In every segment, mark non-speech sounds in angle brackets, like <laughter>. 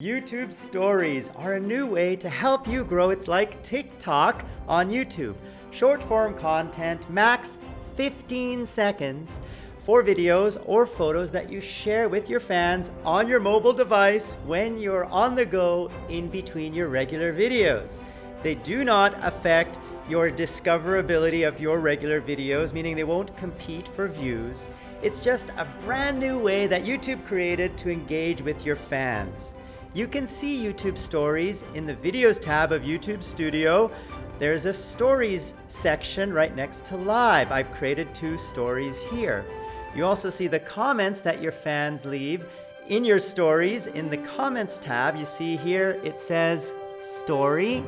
YouTube stories are a new way to help you grow. It's like TikTok on YouTube. Short form content, max 15 seconds for videos or photos that you share with your fans on your mobile device when you're on the go in between your regular videos. They do not affect your discoverability of your regular videos, meaning they won't compete for views. It's just a brand new way that YouTube created to engage with your fans. You can see YouTube Stories in the Videos tab of YouTube Studio. There's a Stories section right next to Live. I've created two stories here. You also see the comments that your fans leave in your stories. In the Comments tab, you see here it says Story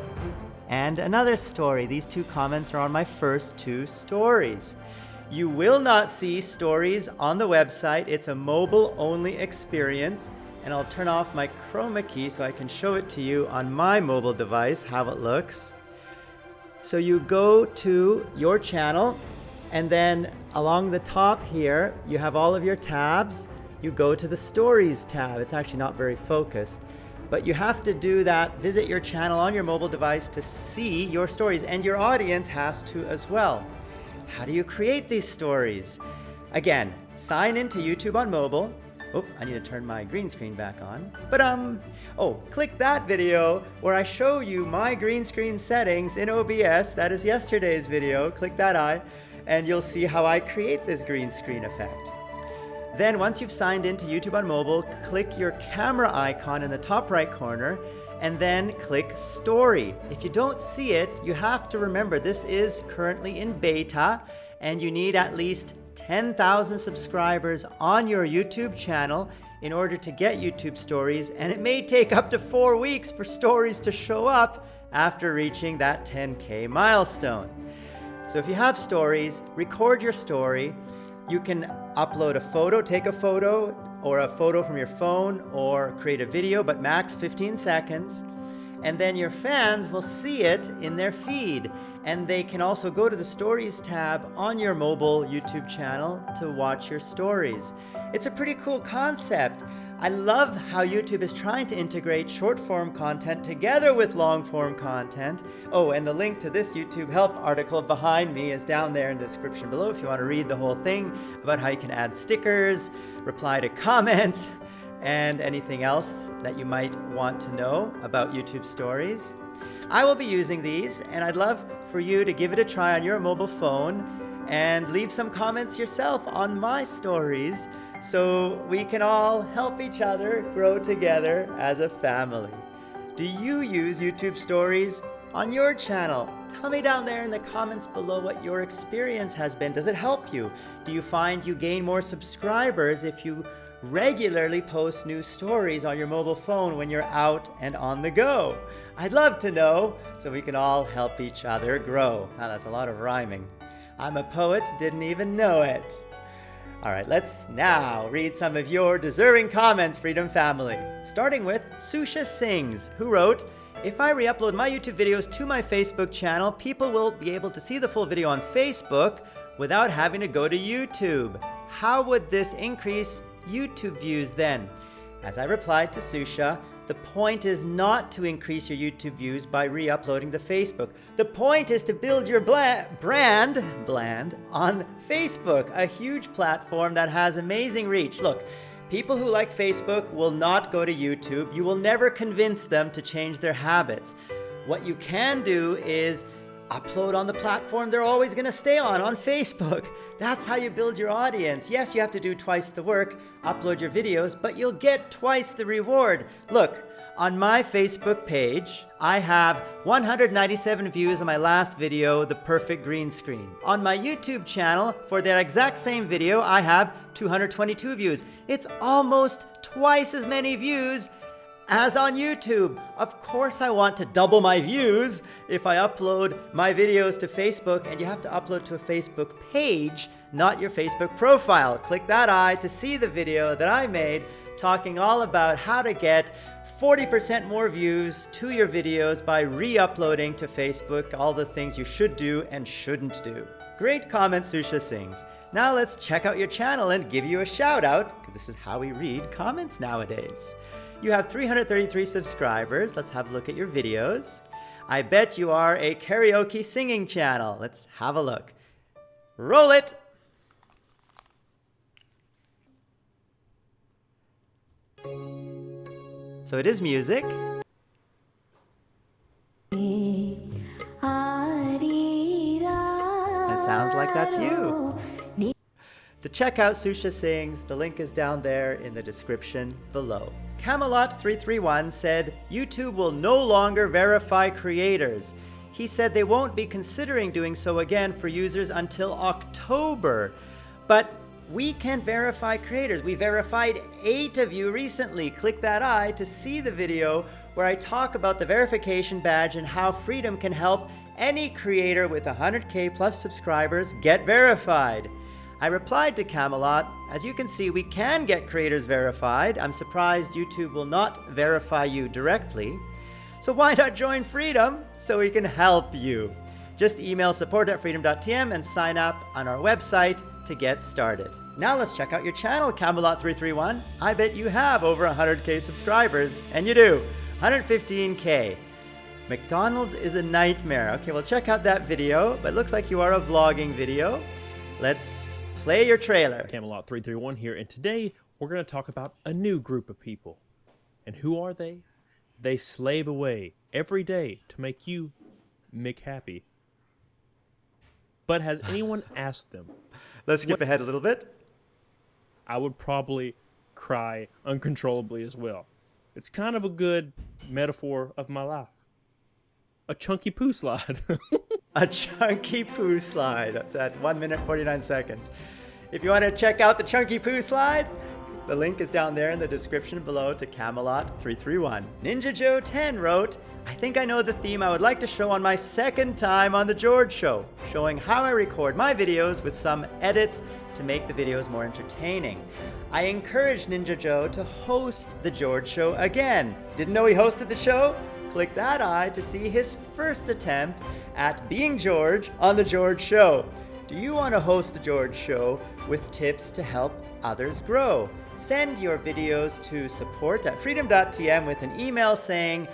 and another story. These two comments are on my first two stories. You will not see stories on the website. It's a mobile-only experience and I'll turn off my chroma key so I can show it to you on my mobile device how it looks. So you go to your channel and then along the top here you have all of your tabs. You go to the stories tab. It's actually not very focused. But you have to do that, visit your channel on your mobile device to see your stories and your audience has to as well. How do you create these stories? Again, sign into YouTube on mobile, Oh, I need to turn my green screen back on. But um, oh, click that video where I show you my green screen settings in OBS. That is yesterday's video. Click that eye and you'll see how I create this green screen effect. Then once you've signed into YouTube on mobile, click your camera icon in the top right corner and then click story. If you don't see it, you have to remember this is currently in beta and you need at least 10,000 subscribers on your YouTube channel in order to get YouTube stories, and it may take up to four weeks for stories to show up after reaching that 10K milestone. So if you have stories, record your story. You can upload a photo, take a photo, or a photo from your phone, or create a video, but max 15 seconds. And then your fans will see it in their feed and they can also go to the Stories tab on your mobile YouTube channel to watch your stories. It's a pretty cool concept. I love how YouTube is trying to integrate short form content together with long form content. Oh, and the link to this YouTube help article behind me is down there in the description below if you want to read the whole thing about how you can add stickers, reply to <laughs> comments, and anything else that you might want to know about YouTube stories. I will be using these and I'd love for you to give it a try on your mobile phone and leave some comments yourself on my stories so we can all help each other grow together as a family. Do you use YouTube stories on your channel? Tell me down there in the comments below what your experience has been. Does it help you? Do you find you gain more subscribers if you regularly post new stories on your mobile phone when you're out and on the go? I'd love to know so we can all help each other grow. Now that's a lot of rhyming. I'm a poet, didn't even know it. All right, let's now read some of your deserving comments, Freedom Family. Starting with Susha Sings, who wrote, if I re-upload my YouTube videos to my Facebook channel, people will be able to see the full video on Facebook without having to go to YouTube. How would this increase YouTube views then? As I replied to Susha, the point is not to increase your YouTube views by re-uploading to Facebook. The point is to build your brand, bland, on Facebook, a huge platform that has amazing reach. Look, people who like Facebook will not go to YouTube. You will never convince them to change their habits. What you can do is upload on the platform they're always going to stay on, on Facebook. That's how you build your audience. Yes, you have to do twice the work, upload your videos, but you'll get twice the reward. Look, on my Facebook page, I have 197 views on my last video, The Perfect Green Screen. On my YouTube channel, for that exact same video, I have 222 views. It's almost twice as many views as on YouTube. Of course I want to double my views if I upload my videos to Facebook and you have to upload to a Facebook page, not your Facebook profile. Click that eye to see the video that I made talking all about how to get 40% more views to your videos by re-uploading to Facebook all the things you should do and shouldn't do. Great comment, Susha Sings. Now let's check out your channel and give you a shout out, because this is how we read comments nowadays. You have 333 subscribers. Let's have a look at your videos. I bet you are a karaoke singing channel. Let's have a look. Roll it! So it is music. It sounds like that's you. To check out Susha Sings, the link is down there in the description below. Camelot331 said YouTube will no longer verify creators. He said they won't be considering doing so again for users until October. But we can verify creators. We verified eight of you recently. Click that eye to see the video where I talk about the verification badge and how Freedom can help any creator with 100k plus subscribers get verified. I replied to Camelot, as you can see, we can get creators verified. I'm surprised YouTube will not verify you directly. So why not join Freedom so we can help you? Just email support at freedom.tm and sign up on our website to get started. Now let's check out your channel, Camelot331. I bet you have over 100k subscribers, and you do, 115k. McDonald's is a nightmare. Okay, well check out that video, but looks like you are a vlogging video. Let's play your trailer. Camelot 331 here, and today we're going to talk about a new group of people. And who are they? They slave away every day to make you Mick happy. But has <laughs> anyone asked them? Let's skip ahead a little bit. I would probably cry uncontrollably as well. It's kind of a good metaphor of my life. A chunky poo slide. <laughs> a chunky poo slide. That's at 1 minute 49 seconds. If you want to check out the chunky poo slide, the link is down there in the description below to Camelot 331. Ninja Joe 10 wrote, I think I know the theme I would like to show on my second time on The George Show, showing how I record my videos with some edits to make the videos more entertaining. I encouraged Ninja Joe to host The George Show again. Didn't know he hosted the show? Click that eye to see his first attempt at being George on The George Show. Do you want to host The George Show with tips to help others grow? Send your videos to support at freedom.tm with an email saying,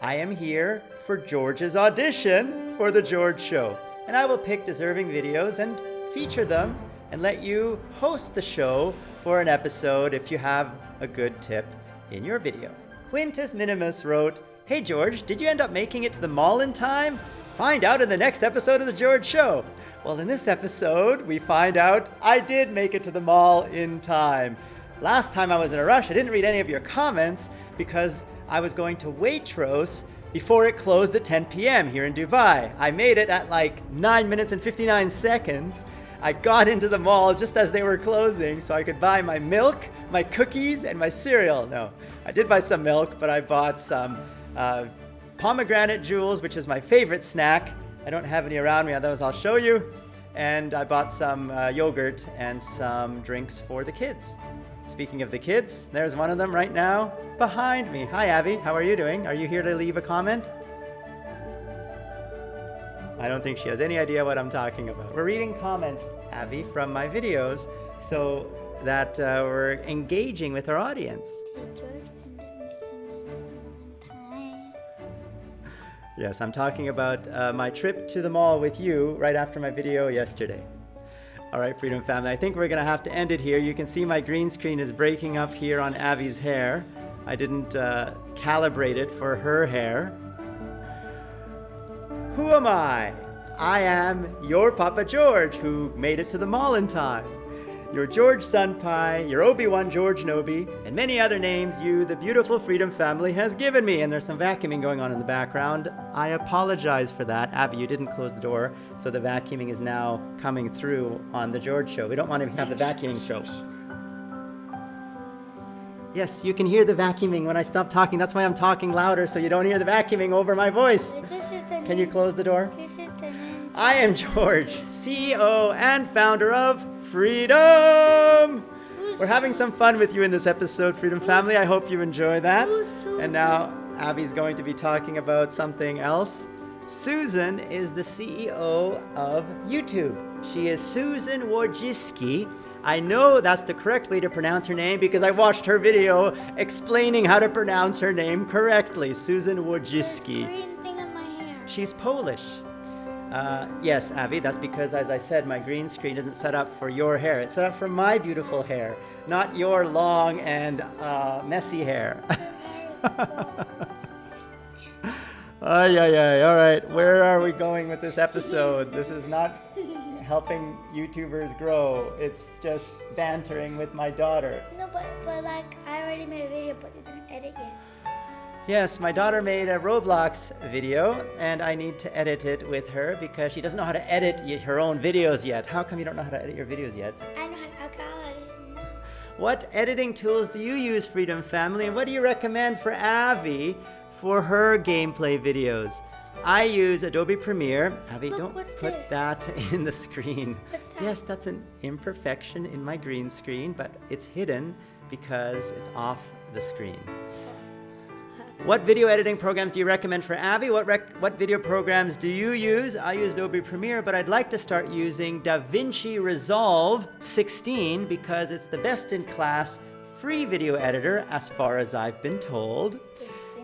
I am here for George's audition for The George Show. And I will pick deserving videos and feature them and let you host the show for an episode if you have a good tip in your video. Quintus Minimus wrote, Hey George, did you end up making it to the mall in time? Find out in the next episode of The George Show. Well, in this episode, we find out I did make it to the mall in time. Last time I was in a rush, I didn't read any of your comments because I was going to Waitrose before it closed at 10 p.m. here in Dubai. I made it at like 9 minutes and 59 seconds. I got into the mall just as they were closing so I could buy my milk, my cookies, and my cereal. No, I did buy some milk, but I bought some uh, pomegranate jewels, which is my favorite snack. I don't have any around me, otherwise I'll show you. And I bought some uh, yogurt and some drinks for the kids. Speaking of the kids, there's one of them right now behind me. Hi, Abby. How are you doing? Are you here to leave a comment? I don't think she has any idea what I'm talking about. We're reading comments, Abby, from my videos so that uh, we're engaging with our audience. Yes, I'm talking about uh, my trip to the mall with you right after my video yesterday. All right, Freedom Family, I think we're gonna have to end it here. You can see my green screen is breaking up here on Abby's hair. I didn't uh, calibrate it for her hair. Who am I? I am your Papa George who made it to the mall in time your George Senpai, your Obi-Wan George Nobi, and many other names you, the beautiful Freedom family, has given me. And there's some vacuuming going on in the background. I apologize for that. Abby, you didn't close the door, so the vacuuming is now coming through on the George show. We don't want to have the vacuuming show. Yes, you can hear the vacuuming when I stop talking. That's why I'm talking louder, so you don't hear the vacuuming over my voice. Can you close the door? I am George, CEO and founder of freedom! We're having some fun with you in this episode, Freedom Family. I hope you enjoy that. And now Abby's going to be talking about something else. Susan is the CEO of YouTube. She is Susan Wojcicki. I know that's the correct way to pronounce her name because I watched her video explaining how to pronounce her name correctly, Susan Wojcicki. Green thing on my hair. She's Polish. Uh, yes, Avi, that's because, as I said, my green screen isn't set up for your hair. It's set up for my beautiful hair, not your long and uh, messy hair. <laughs> <laughs> Ay, ay, ay. All right, where are we going with this episode? This is not <laughs> helping YouTubers grow. It's just bantering with my daughter. No, but but like I already made a video, but you didn't edit yet. Yes, my daughter made a Roblox video, and I need to edit it with her because she doesn't know how to edit her own videos yet. How come you don't know how to edit your videos yet? I know how to alcohol it. No. What editing tools do you use, Freedom Family, and what do you recommend for Avi for her gameplay videos? I use Adobe Premiere. Avi, Look, don't put this? that <laughs> in the screen. That? Yes, that's an imperfection in my green screen, but it's hidden because it's off the screen. <laughs> What video editing programs do you recommend for Avi? What, rec- what video programs do you use? I use Adobe Premiere, but I'd like to start using DaVinci Resolve 16 because it's the best in class free video editor as far as I've been told.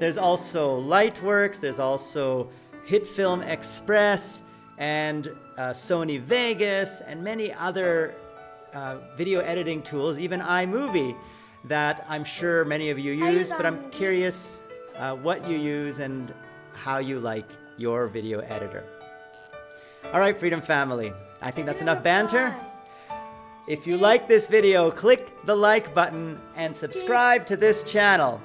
There's also Lightworks, there's also HitFilm Express, and uh, Sony Vegas, and many other uh, video editing tools, even iMovie, that I'm sure many of you use, use but I'm curious uh, what you use and how you like your video editor. All right, Freedom Family, I think that's enough banter. If you like this video, click the like button and subscribe to this channel.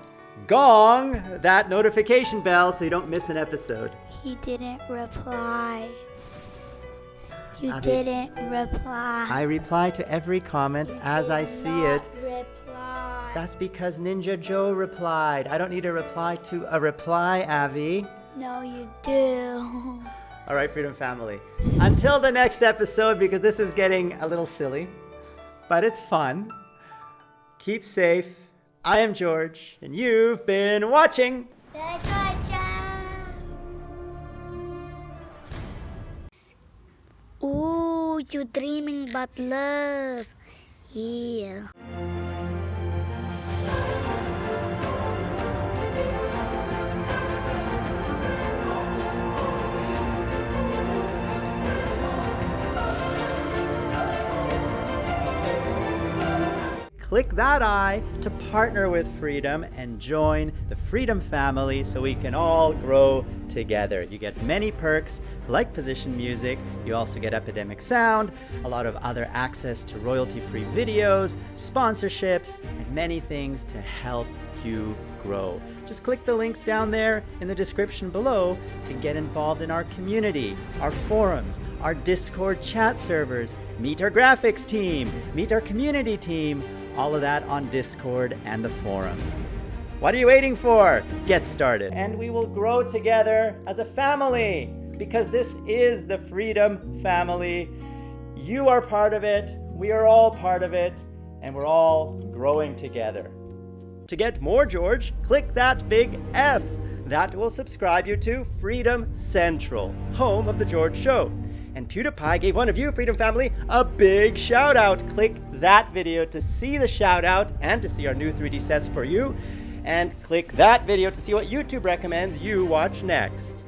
Gong that notification bell so you don't miss an episode. He didn't reply. You Abby. didn't reply. I reply to every comment You as I see it. Reply. That's because Ninja Joe replied. I don't need a reply to a reply, Avi. no, you do. <laughs> All right, Freedom Family. Until the next episode, because this is getting a little silly, but it's fun. Keep safe. I am George, and you've been watching. Ooh, you're dreaming about love. Yeah. Click that eye to partner with Freedom and join the Freedom family so we can all grow together. You get many perks like position music, you also get Epidemic Sound, a lot of other access to royalty free videos, sponsorships, and many things to help you grow. Just click the links down there in the description below to get involved in our community, our forums, our Discord chat servers, meet our graphics team, meet our community team, all of that on Discord and the forums. What are you waiting for? Get started. And we will grow together as a family because this is the Freedom Family. You are part of it, we are all part of it, and we're all growing together. To get more George, click that big F. That will subscribe you to Freedom Central, home of The George Show. And PewDiePie gave one of you, Freedom Family, a big shout out. Click that video to see the shout out and to see our new 3D sets for you. And click that video to see what YouTube recommends you watch next.